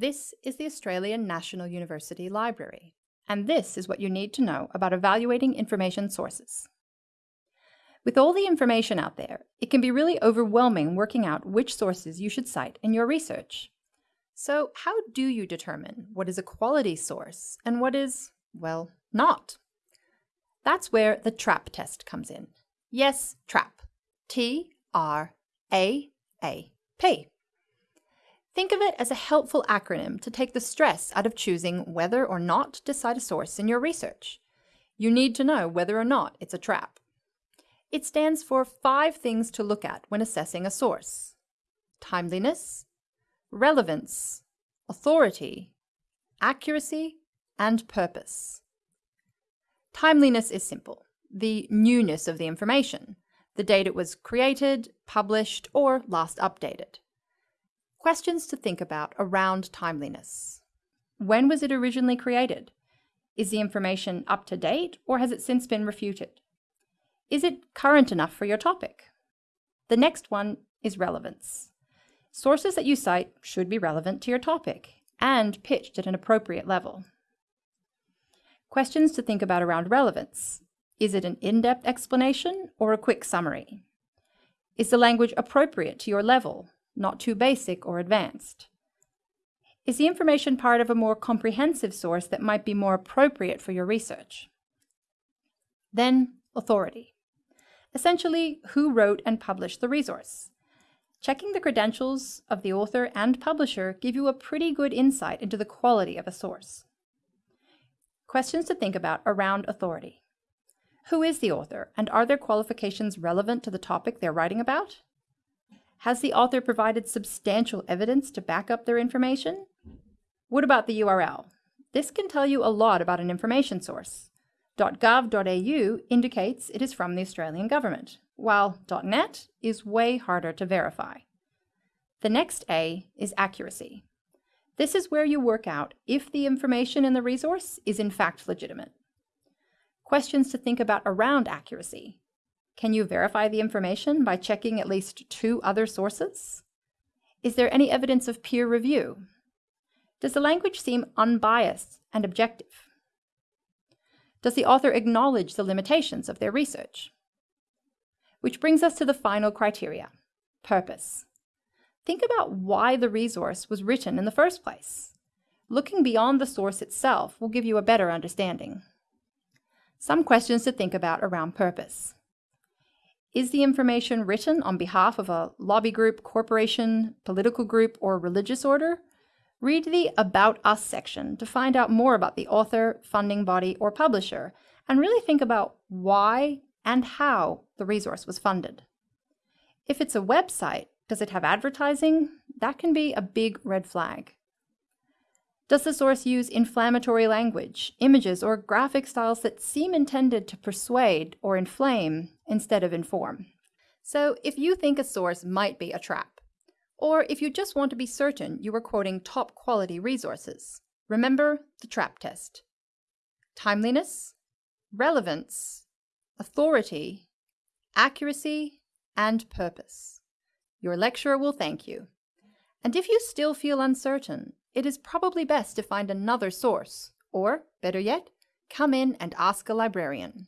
This is the Australian National University Library, and this is what you need to know about evaluating information sources. With all the information out there, it can be really overwhelming working out which sources you should cite in your research. So how do you determine what is a quality source and what is, well, not? That's where the TRAAP test comes in. Yes, TRAAP. T-R-A-A-P. Think of it as a helpful acronym to take the stress out of choosing whether or not to cite a source in your research. You need to know whether or not it's a trap. It stands for five things to look at when assessing a source. Timeliness, relevance, authority, accuracy, and purpose. Timeliness is simple, the newness of the information, the date it was created, published, or last updated. Questions to think about around timeliness. When was it originally created? Is the information up to date or has it since been refuted? Is it current enough for your topic? The next one is relevance. Sources that you cite should be relevant to your topic and pitched at an appropriate level. Questions to think about around relevance. Is it an in-depth explanation or a quick summary? Is the language appropriate to your level not too basic or advanced? Is the information part of a more comprehensive source that might be more appropriate for your research? Then, authority. Essentially, who wrote and published the resource? Checking the credentials of the author and publisher give you a pretty good insight into the quality of a source. Questions to think about around authority. Who is the author, and are their qualifications relevant to the topic they're writing about? Has the author provided substantial evidence to back up their information? What about the URL? This can tell you a lot about an information source. .gov.au indicates it is from the Australian government, while .net is way harder to verify. The next A is accuracy. This is where you work out if the information in the resource is in fact legitimate. Questions to think about around accuracy. Can you verify the information by checking at least two other sources? Is there any evidence of peer review? Does the language seem unbiased and objective? Does the author acknowledge the limitations of their research? Which brings us to the final criteria, purpose. Think about why the resource was written in the first place. Looking beyond the source itself will give you a better understanding. Some questions to think about around purpose. Is the information written on behalf of a lobby group, corporation, political group, or religious order? Read the About Us section to find out more about the author, funding body, or publisher, and really think about why and how the resource was funded. If it's a website, does it have advertising? That can be a big red flag. Does the source use inflammatory language, images, or graphic styles that seem intended to persuade or inflame instead of inform? So if you think a source might be a trap, or if you just want to be certain you are quoting top quality resources, remember the TRAAP test. Timeliness, relevance, authority, accuracy, and purpose. Your lecturer will thank you. And if you still feel uncertain, it is probably best to find another source, or, better yet, come in and ask a librarian.